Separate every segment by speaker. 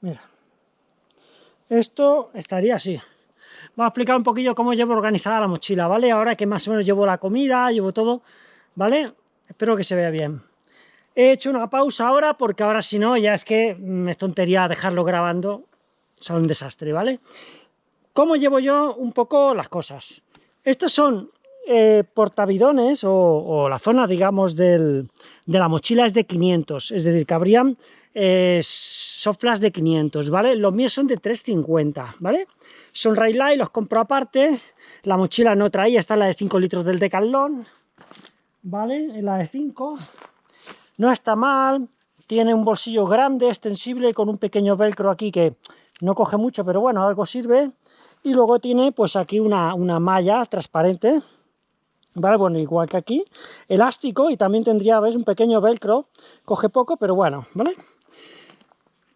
Speaker 1: Mira. Esto estaría así. Voy a explicar un poquillo cómo llevo organizada la mochila, ¿vale? Ahora que más o menos llevo la comida, llevo todo, ¿vale? Espero que se vea bien. He hecho una pausa ahora porque ahora si no ya es que me es tontería dejarlo grabando, son un desastre, ¿vale? ¿Cómo llevo yo un poco las cosas? Estos son eh, portavidones o, la zona, digamos, de la mochila es de 500, es decir, que habrían eh, soflas de 500, ¿vale? Los míos son de 350, ¿vale? Son Raylight, los compro aparte, la mochila no traía, esta es la de 5 litros del Decathlon, ¿vale? La de 5, no está mal, tiene un bolsillo grande, extensible, con un pequeño velcro aquí que no coge mucho, pero bueno, algo sirve, y luego tiene pues aquí una, una malla transparente, ¿vale? Bueno, igual que aquí, elástico y también tendría, ¿ves? Un pequeño velcro, coge poco, pero bueno, ¿vale?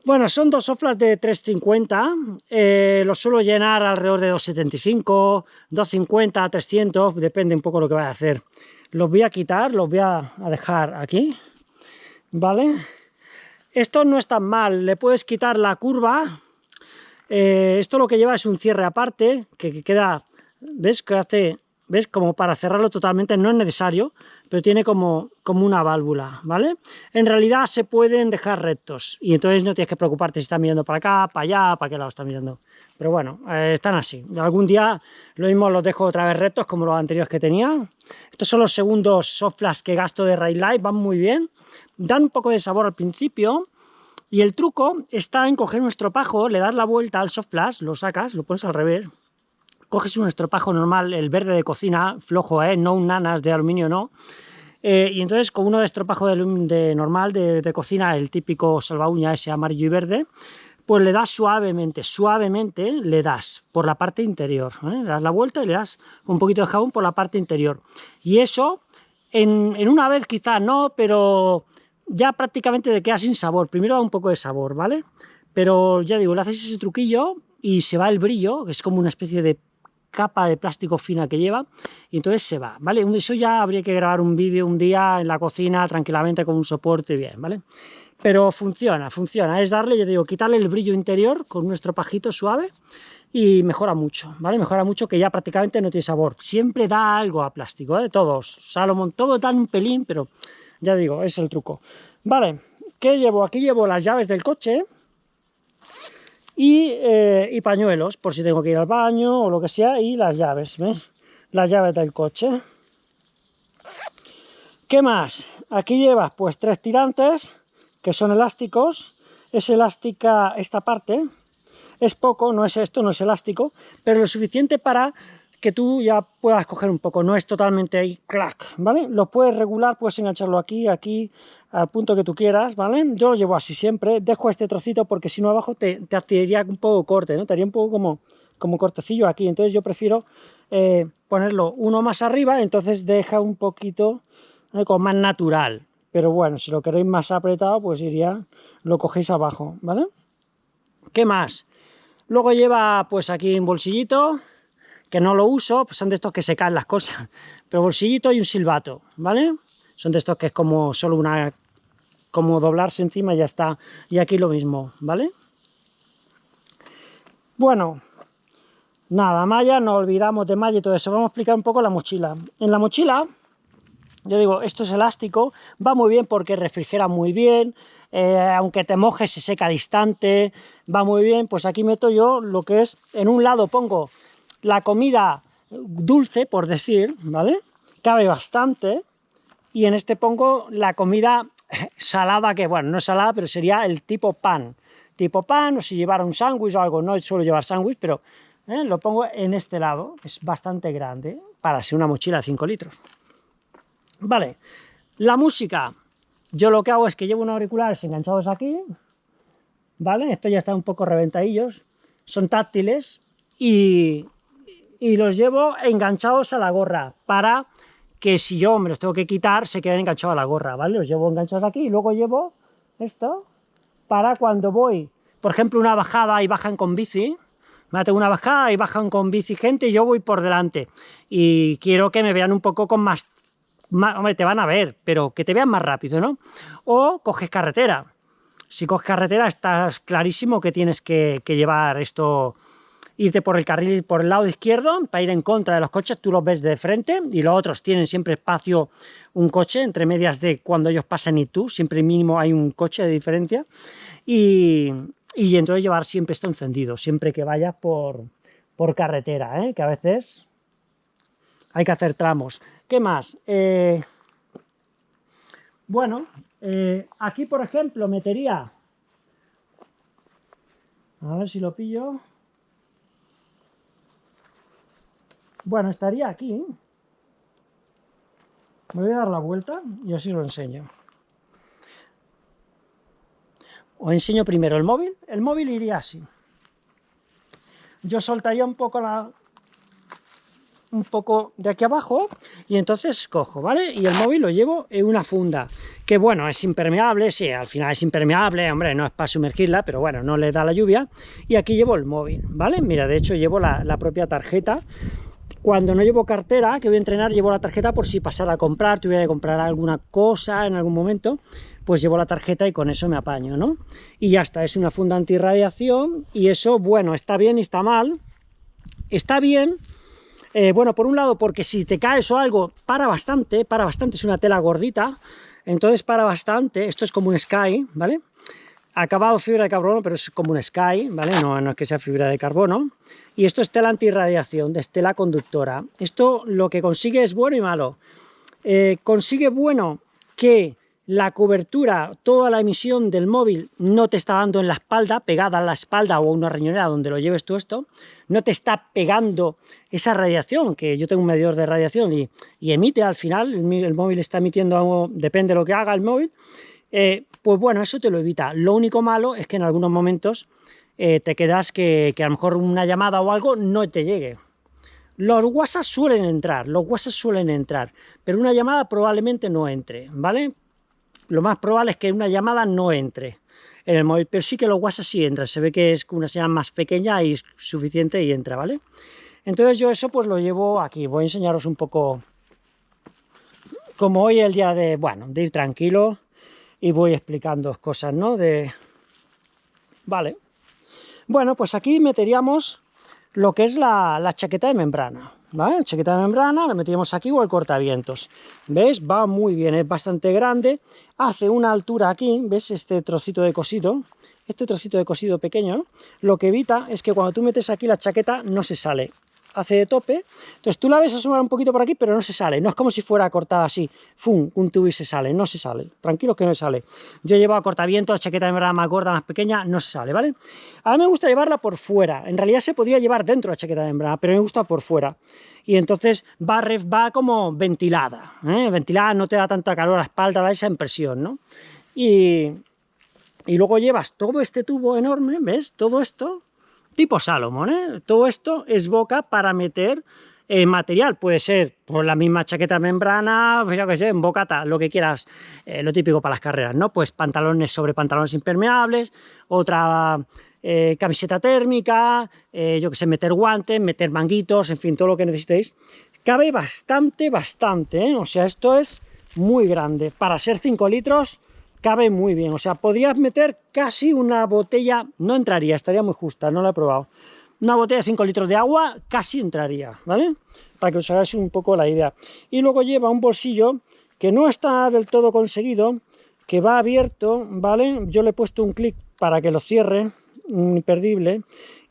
Speaker 1: Bueno, son dos soflas de 350, eh, los suelo llenar alrededor de 275, 250, 300, depende un poco lo que vaya a hacer. Los voy a quitar, los voy a, dejar aquí, ¿vale? Esto no es tan mal, le puedes quitar la curva, eh, esto lo que lleva es un cierre aparte, que queda, ¿ves? Que hace ¿ves? Como para cerrarlo totalmente no es necesario, pero tiene como, como una válvula, ¿vale? En realidad se pueden dejar rectos y entonces no tienes que preocuparte si está mirando para acá, para allá, para qué lado está mirando. Pero bueno, eh, están así. Algún día lo mismo los dejo otra vez rectos como los anteriores que tenía. Estos son los segundos soft que gasto de Light, van muy bien. Dan un poco de sabor al principio, y el truco está en coger un estropajo, le das la vuelta al soft flash, lo sacas, lo pones al revés, coges un estropajo normal, el verde de cocina, flojo, ¿eh? no un nanas de aluminio, no. Eh, y entonces con uno de estropajo de, normal de, cocina, el típico salva ese amarillo y verde, pues le das suavemente, suavemente le das por la parte interior, ¿eh? le das la vuelta y le das un poquito de jabón por la parte interior. Y eso, en, en una vez quizás no, pero ya prácticamente te queda sin sabor. Primero da un poco de sabor, ¿vale? Pero ya digo, le haces ese truquillo y se va el brillo, que es como una especie de capa de plástico fina que lleva y entonces se va, ¿vale? Eso ya habría que grabar un vídeo un día en la cocina tranquilamente con un soporte bien, ¿vale? Pero funciona, funciona, es darle, yo digo, quitarle el brillo interior con nuestro pajito suave y mejora mucho, ¿vale? Mejora mucho que ya prácticamente no tiene sabor. Siempre da algo a plástico, ¿eh? Todos, Salomón, todo dan un pelín, pero ya digo, es el truco. Vale, ¿qué llevo? Aquí llevo las llaves del coche, eh, y, pañuelos, por si tengo que ir al baño o lo que sea, y las llaves, ¿ves? Las llaves del coche. ¿Qué más? Aquí llevas pues tres tirantes, que son elásticos, es elástica esta parte, es poco, no es esto, no es elástico, pero lo suficiente para que tú ya puedas coger un poco, no es totalmente ahí, clac, ¿vale? Lo puedes regular, puedes engancharlo aquí, aquí, al punto que tú quieras, ¿vale? Yo lo llevo así siempre, dejo este trocito porque si no abajo te, te un poco corte, ¿no? Te haría un poco como, como cortecillo aquí, entonces yo prefiero eh, ponerlo uno más arriba, entonces deja un poquito ¿eh? como más natural, pero bueno, si lo queréis más apretado, pues iría, lo cogéis abajo, ¿vale? ¿Qué más? Luego lleva pues aquí un bolsillito, que no lo uso, pues son de estos que se caen las cosas, pero bolsillito y un silbato, ¿vale? Son de estos que es como solo una, como doblarse encima y ya está, y aquí lo mismo, ¿vale? Bueno, nada, malla, no olvidamos de malla y todo eso, vamos a explicar un poco la mochila. En la mochila, yo digo, esto es elástico, va muy bien porque refrigera muy bien, eh, aunque te mojes se seca distante, va muy bien, pues aquí meto yo lo que es, en un lado pongo la comida dulce, por decir, ¿vale? Cabe bastante. Y en este pongo la comida salada, que bueno, no es salada, pero sería el tipo pan. Tipo pan, o si llevara un sándwich o algo, no suelo llevar sándwich, pero ¿eh? lo pongo en este lado, es bastante grande, para ser una mochila de 5 litros. Vale, la música, yo lo que hago es que llevo unos auriculares enganchados aquí, ¿vale? Esto ya está un poco reventadillos, son táctiles y y los llevo enganchados a la gorra para que si yo me los tengo que quitar se queden enganchados a la gorra, ¿vale? Los llevo enganchados aquí y luego llevo esto para cuando voy, por ejemplo, una bajada y bajan con bici, me tengo una bajada y bajan con bici gente y yo voy por delante y quiero que me vean un poco con más, hombre, te van a ver, pero que te vean más rápido, ¿no? O coges carretera, si coges carretera estás clarísimo que tienes que, llevar esto, irte por el carril, por el lado izquierdo, para ir en contra de los coches, tú los ves de frente, y los otros tienen siempre espacio, un coche, entre medias de cuando ellos pasan y tú, siempre mínimo hay un coche de diferencia, y, entonces llevar siempre esto encendido, siempre que vayas por, por carretera, ¿eh? que a veces hay que hacer tramos. ¿Qué más? Eh, bueno, eh, aquí por ejemplo metería, a ver si lo pillo, bueno, estaría aquí, me voy a dar la vuelta y así lo enseño. Os enseño primero el móvil, el móvil iría así. Yo soltaría un poco la, un poco de aquí abajo y entonces cojo, ¿vale? Y el móvil lo llevo en una funda, que bueno, es impermeable, sí, al final es impermeable, hombre, no es para sumergirla, pero bueno, no le da la lluvia. Y aquí llevo el móvil, ¿vale? Mira, de hecho llevo la, propia tarjeta. Cuando no llevo cartera, que voy a entrenar, llevo la tarjeta por si pasara a comprar, tuviera que comprar alguna cosa en algún momento, pues llevo la tarjeta y con eso me apaño, ¿no? Y ya está, es una funda antirradiación y eso, bueno, está bien y está mal. Está bien eh, bueno, por un lado, porque si te caes o algo, para bastante, para bastante, es una tela gordita, entonces para bastante, esto es como un Sky, ¿vale? Acabado fibra de carbono, pero es como un Sky, ¿vale? No, no es que sea fibra de carbono. Y esto es tela antirradiación, de estela conductora. Esto lo que consigue es bueno y malo. Eh, consigue bueno que la cobertura, toda la emisión del móvil no te está dando en la espalda, pegada a la espalda o a una riñonera donde lo lleves tú esto, no te está pegando esa radiación, que yo tengo un medidor de radiación y, emite al final, el, móvil está emitiendo algo, depende de lo que haga el móvil, eh, pues bueno, eso te lo evita. Lo único malo es que en algunos momentos eh, te quedas que, a lo mejor una llamada o algo no te llegue, los WhatsApp suelen entrar, los WhatsApp suelen entrar, pero una llamada probablemente no entre, ¿vale? lo más probable es que una llamada no entre en el móvil, pero sí que los WhatsApp sí entran, se ve que es una señal más pequeña y es suficiente y entra, ¿vale? Entonces yo eso pues lo llevo aquí, voy a enseñaros un poco como hoy el día de, bueno, de ir tranquilo y voy explicando cosas, ¿no? De... Vale. Bueno, pues aquí meteríamos lo que es la, la chaqueta de membrana, ¿vale? Chaqueta de membrana, la metíamos aquí o el cortavientos. ¿Ves? Va muy bien, es bastante grande, hace una altura aquí, ¿ves? Este trocito de cosido, este trocito de cosido pequeño, lo que evita es que cuando tú metes aquí la chaqueta no se sale hace de tope, entonces tú la ves asomar un poquito por aquí, pero no se sale, no es como si fuera cortada así, ¡fum!, un tubo y se sale, no se sale, tranquilos que no se sale. Yo he llevado cortavientos, chaqueta de verdad más gorda, más pequeña, no se sale, ¿vale? A mí me gusta llevarla por fuera, en realidad se podría llevar dentro la chaqueta de membrana, pero me gusta por fuera. Y entonces va, va como ventilada, ¿eh? ventilada no te da tanta calor a la espalda, da esa impresión, ¿no? Y, y luego llevas todo este tubo enorme, ¿ves? Todo esto, tipo Salomon, ¿eh? Todo esto es boca para meter eh, material, puede ser por la misma chaqueta membrana, pues yo que sé, en bocata, lo que quieras, eh, lo típico para las carreras, ¿no? Pues pantalones sobre pantalones impermeables, otra eh, camiseta térmica, yo que sé, meter guantes, meter manguitos, en fin, todo lo que necesitéis. Cabe bastante, bastante, O sea, esto es muy grande. Para ser 5 litros, cabe muy bien, o sea, podrías meter casi una botella, no entraría, estaría muy justa, no la he probado, una botella de 5 litros de agua casi entraría, ¿vale? Para que os hagáis un poco la idea. Y luego lleva un bolsillo que no está del todo conseguido, que va abierto, ¿vale? Yo le he puesto un clic para que lo cierre, imperdible,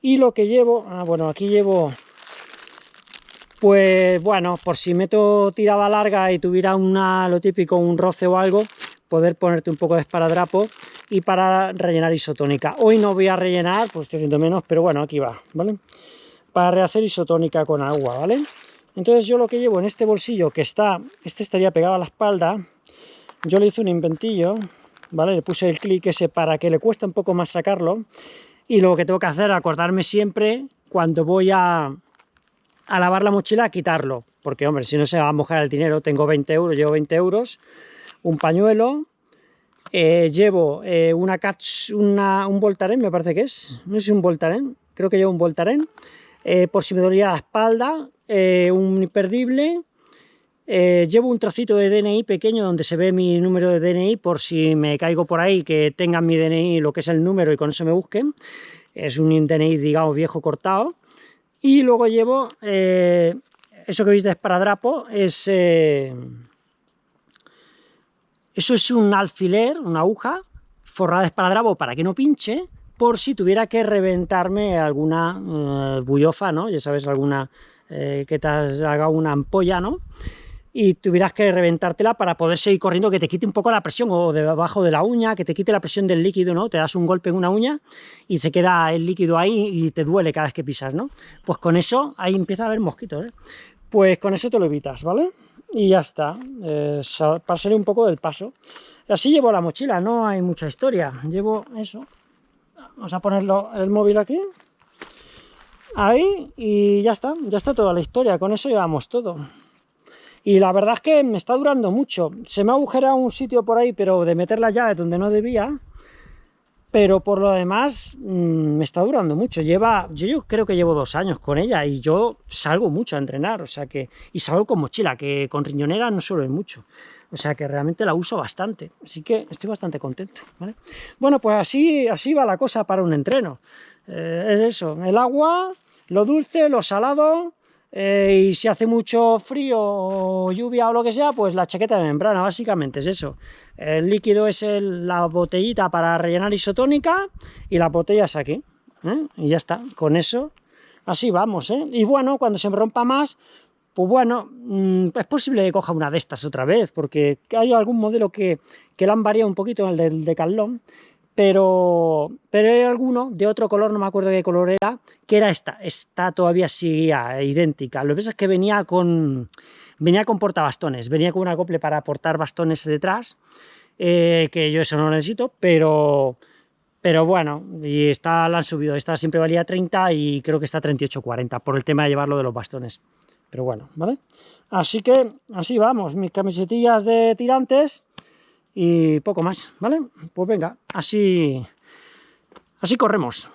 Speaker 1: y lo que llevo, ah, bueno, aquí llevo pues bueno, por si meto tirada larga y tuviera una, lo típico, un roce o algo, poder ponerte un poco de esparadrapo y para rellenar isotónica. Hoy no voy a rellenar, pues estoy haciendo menos, pero bueno, aquí va, ¿vale? Para rehacer isotónica con agua, ¿vale? Entonces yo lo que llevo en este bolsillo, que está, este estaría pegado a la espalda, yo le hice un inventillo, ¿vale? Le puse el clic ese para que le cueste un poco más sacarlo, y lo que tengo que hacer es acordarme siempre cuando voy a, a lavar la mochila, a quitarlo, porque hombre, si no se va a mojar el dinero, tengo 20 euros, llevo 20 euros, un pañuelo, eh, llevo eh, una, una, un Voltaren, me parece que es, no sé si un Voltaren, creo que llevo un Voltaren, eh, por si me dolía la espalda, un imperdible, llevo un trocito de DNI pequeño donde se ve mi número de DNI por si me caigo por ahí, que tengan mi DNI, lo que es el número y con eso me busquen. Es un DNI, digamos, viejo cortado. Y luego llevo, eso que veis de esparadrapo, es... Eh, eso es un alfiler, una aguja, forrada de esparadrapo para que no pinche, por si tuviera que reventarme alguna bullofa, ¿no? Ya sabes, alguna que te haga una ampolla, ¿no? y tuvieras que reventártela para poder seguir corriendo, que te quite un poco la presión o debajo de la uña, que te quite la presión del líquido, ¿no? Te das un golpe en una uña y se queda el líquido ahí y te duele cada vez que pisas, ¿no? Pues con eso, ahí empieza a haber mosquitos, ¿eh? Pues con eso te lo evitas, ¿vale? Y ya está, eh, salir un poco del paso. Así llevo la mochila, no hay mucha historia. Llevo eso. Vamos a ponerlo el móvil aquí. Ahí y ya está, ya está toda la historia. Con eso llevamos todo. Y la verdad es que me está durando mucho. Se me ha agujerado un sitio por ahí, pero de meter la llave donde no debía. Pero por lo demás, mm, me está durando mucho. Lleva, yo, creo que llevo dos años con ella y yo salgo mucho a entrenar. O sea que, y salgo con mochila, que con riñonera no suelo ir mucho. O sea que realmente la uso bastante. Así que estoy bastante contento. Bueno, pues así, así va la cosa para un entreno. Eh, es eso, el agua, lo dulce, lo salado eh, y si hace mucho frío o lluvia o lo que sea, pues la chaqueta de membrana, básicamente es eso. El líquido es la botellita para rellenar isotónica y la botella es aquí. ¿eh? Y ya está, con eso, así vamos. ¿eh? Y bueno, cuando se me rompa más, pues bueno, mm, es posible que coja una de estas otra vez, porque hay algún modelo que, que la han variado un poquito, el del Decathlon, pero, pero hay alguno de otro color, no me acuerdo qué color era, que era esta, esta todavía seguía idéntica. Lo que pasa es que venía con, venía con portabastones, venía con un acople para aportar bastones detrás, eh, que yo eso no lo necesito, pero, pero bueno, y esta la han subido, esta siempre valía 30 y creo que está 38,40 por el tema de llevarlo de los bastones. Pero bueno, ¿vale? Así que así vamos, mis camisetillas de tirantes y poco más, ¿vale? Pues venga, así, así corremos.